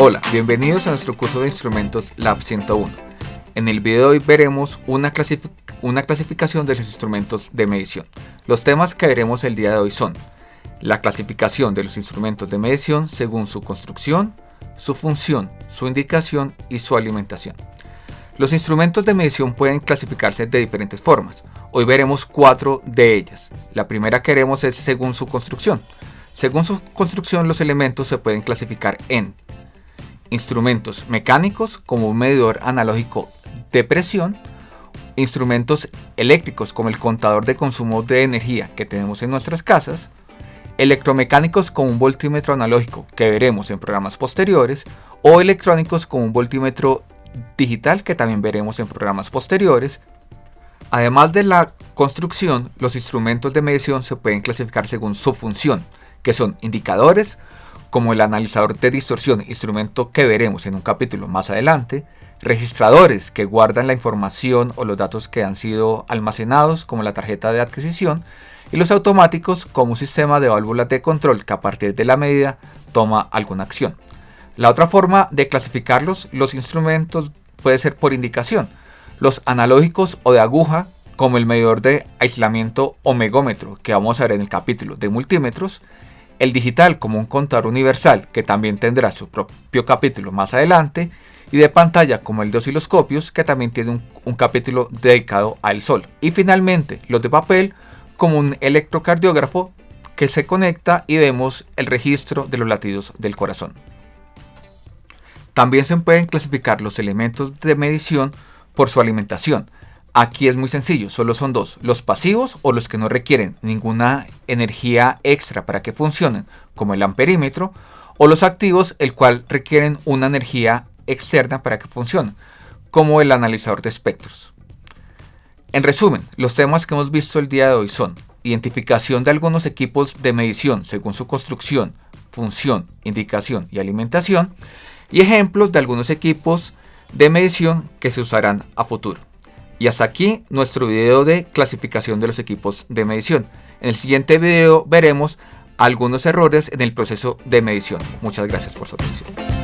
Hola, bienvenidos a nuestro curso de instrumentos Lab 101. En el video de hoy veremos una, clasificación de los instrumentos de medición. Los temas que veremos el día de hoy son la clasificación de los instrumentos de medición según su construcción, su función, su indicación y su alimentación. Los instrumentos de medición pueden clasificarse de diferentes formas. Hoy veremos cuatro de ellas. La primera que veremos es según su construcción. Según su construcción los elementos se pueden clasificar en instrumentos mecánicos como un medidor analógico de presión, instrumentos eléctricos como el contador de consumo de energía que tenemos en nuestras casas, electromecánicos como un voltímetro analógico que veremos en programas posteriores, o electrónicos como un voltímetro digital que también veremos en programas posteriores. Además de la construcción, los instrumentos de medición se pueden clasificar según su función, que son indicadores, como el analizador de distorsión, instrumento que veremos en un capítulo más adelante, registradores que guardan la información o los datos que han sido almacenados, como la tarjeta de adquisición, y los automáticos como un sistema de válvulas de control que a partir de la medida toma alguna acción. La otra forma de clasificarlos, los instrumentos, puede ser por indicación. Los analógicos o de aguja, como el medidor de aislamiento o megómetro que vamos a ver en el capítulo de multímetros, el digital como un contador universal que también tendrá su propio capítulo más adelante y de pantalla como el de osciloscopios que también tiene un, capítulo dedicado al sol y finalmente los de papel como un electrocardiógrafo que se conecta y vemos el registro de los latidos del corazón. También se pueden clasificar los elementos de medición por su alimentación, Aquí es muy sencillo, solo son dos, los pasivos o los que no requieren ninguna energía extra para que funcionen, como el amperímetro, o los activos, el cual requieren una energía externa para que funcionen, como el analizador de espectros. En resumen, los temas que hemos visto el día de hoy son identificación de algunos equipos de medición según su construcción, función, indicación y alimentación, y ejemplos de algunos equipos de medición que se usarán a futuro. Y hasta aquí nuestro video de clasificación de los equipos de medición. En el siguiente video veremos algunos errores en el proceso de medición. Muchas gracias por su atención.